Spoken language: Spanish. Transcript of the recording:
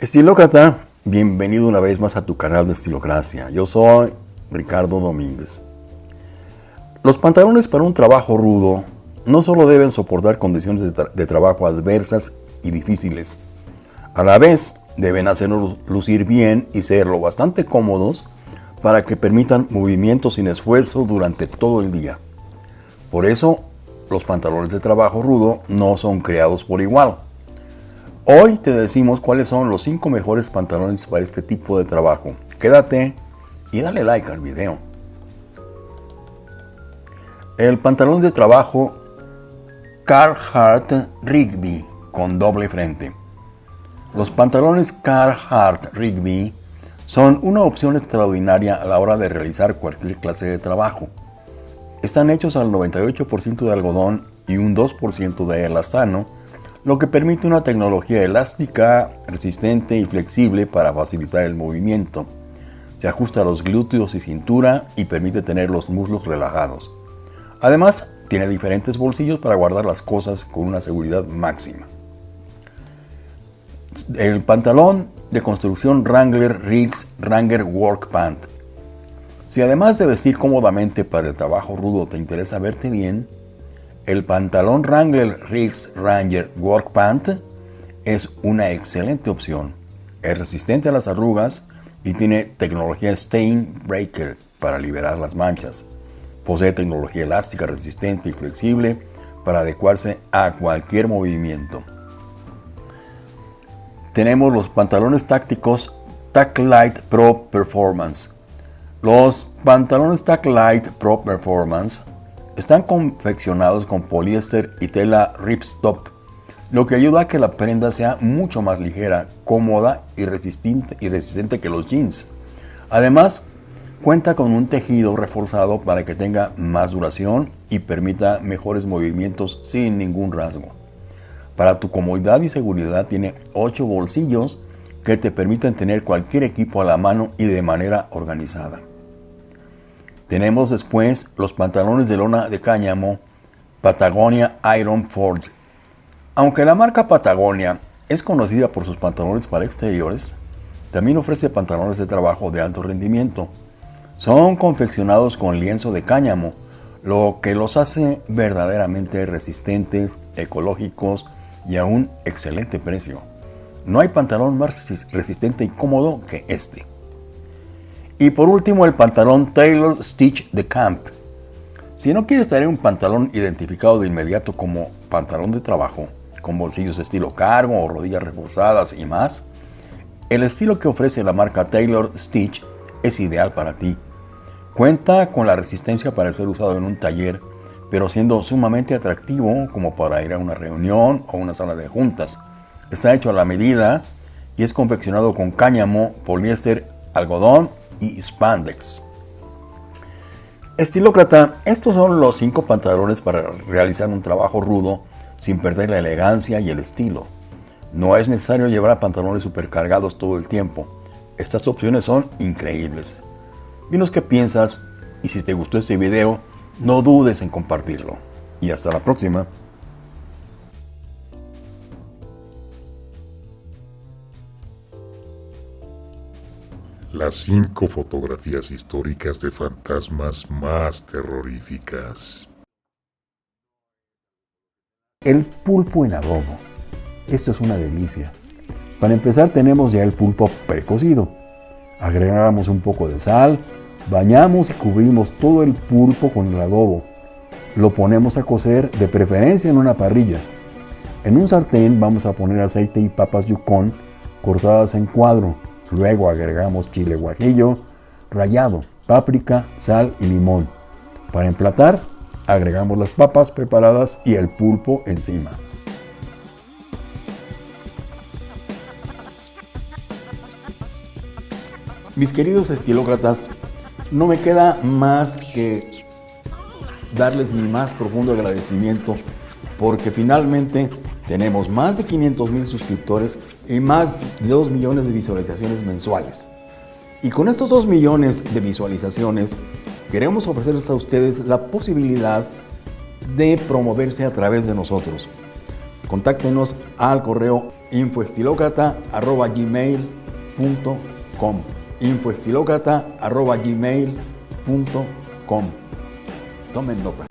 Estilócrata, bienvenido una vez más a tu canal de Estilocracia. Yo soy Ricardo Domínguez. Los pantalones para un trabajo rudo no solo deben soportar condiciones de, tra de trabajo adversas y difíciles, a la vez deben hacernos lucir bien y ser lo bastante cómodos para que permitan movimientos sin esfuerzo durante todo el día. Por eso, los pantalones de trabajo rudo no son creados por igual. Hoy te decimos cuáles son los 5 mejores pantalones para este tipo de trabajo. Quédate y dale like al video. El pantalón de trabajo Carhartt Rigby con doble frente. Los pantalones Carhartt Rigby son una opción extraordinaria a la hora de realizar cualquier clase de trabajo. Están hechos al 98% de algodón y un 2% de elastano lo que permite una tecnología elástica, resistente y flexible para facilitar el movimiento. Se ajusta a los glúteos y cintura y permite tener los muslos relajados. Además, tiene diferentes bolsillos para guardar las cosas con una seguridad máxima. El pantalón de construcción Wrangler Riggs Wrangler Work Pant. Si además de vestir cómodamente para el trabajo rudo te interesa verte bien, el pantalón Wrangler Riggs Ranger Work Pant es una excelente opción. Es resistente a las arrugas y tiene tecnología Stain Breaker para liberar las manchas. Posee tecnología elástica resistente y flexible para adecuarse a cualquier movimiento. Tenemos los pantalones tácticos Tac Light Pro Performance. Los pantalones Tac Light Pro Performance están confeccionados con poliéster y tela ripstop, lo que ayuda a que la prenda sea mucho más ligera, cómoda y resistente, y resistente que los jeans. Además, cuenta con un tejido reforzado para que tenga más duración y permita mejores movimientos sin ningún rasgo. Para tu comodidad y seguridad tiene 8 bolsillos que te permiten tener cualquier equipo a la mano y de manera organizada. Tenemos después los pantalones de lona de cáñamo Patagonia Iron Forge. Aunque la marca Patagonia es conocida por sus pantalones para exteriores, también ofrece pantalones de trabajo de alto rendimiento. Son confeccionados con lienzo de cáñamo, lo que los hace verdaderamente resistentes, ecológicos y a un excelente precio. No hay pantalón más resistente y cómodo que este. Y por último el pantalón Taylor Stitch de Camp. Si no quieres tener un pantalón identificado de inmediato como pantalón de trabajo, con bolsillos estilo cargo o rodillas reforzadas y más, el estilo que ofrece la marca Taylor Stitch es ideal para ti. Cuenta con la resistencia para ser usado en un taller, pero siendo sumamente atractivo como para ir a una reunión o una sala de juntas. Está hecho a la medida y es confeccionado con cáñamo, poliéster, algodón y spandex. Estilócrata, estos son los 5 pantalones para realizar un trabajo rudo sin perder la elegancia y el estilo. No es necesario llevar pantalones supercargados todo el tiempo. Estas opciones son increíbles. Dinos qué piensas y si te gustó este video, no dudes en compartirlo. Y hasta la próxima. Las cinco fotografías históricas de fantasmas más terroríficas. El pulpo en adobo. Esto es una delicia. Para empezar tenemos ya el pulpo precocido. Agregamos un poco de sal, bañamos y cubrimos todo el pulpo con el adobo. Lo ponemos a cocer de preferencia en una parrilla. En un sartén vamos a poner aceite y papas yukon cortadas en cuadro Luego agregamos chile guajillo rallado, páprica, sal y limón. Para emplatar, agregamos las papas preparadas y el pulpo encima. Mis queridos estilócratas, no me queda más que darles mi más profundo agradecimiento porque finalmente tenemos más de 500 mil suscriptores y más de 2 millones de visualizaciones mensuales. Y con estos 2 millones de visualizaciones, queremos ofrecerles a ustedes la posibilidad de promoverse a través de nosotros. Contáctenos al correo infoestilocrata.gmail.com infoestilocrata.gmail.com Tomen nota.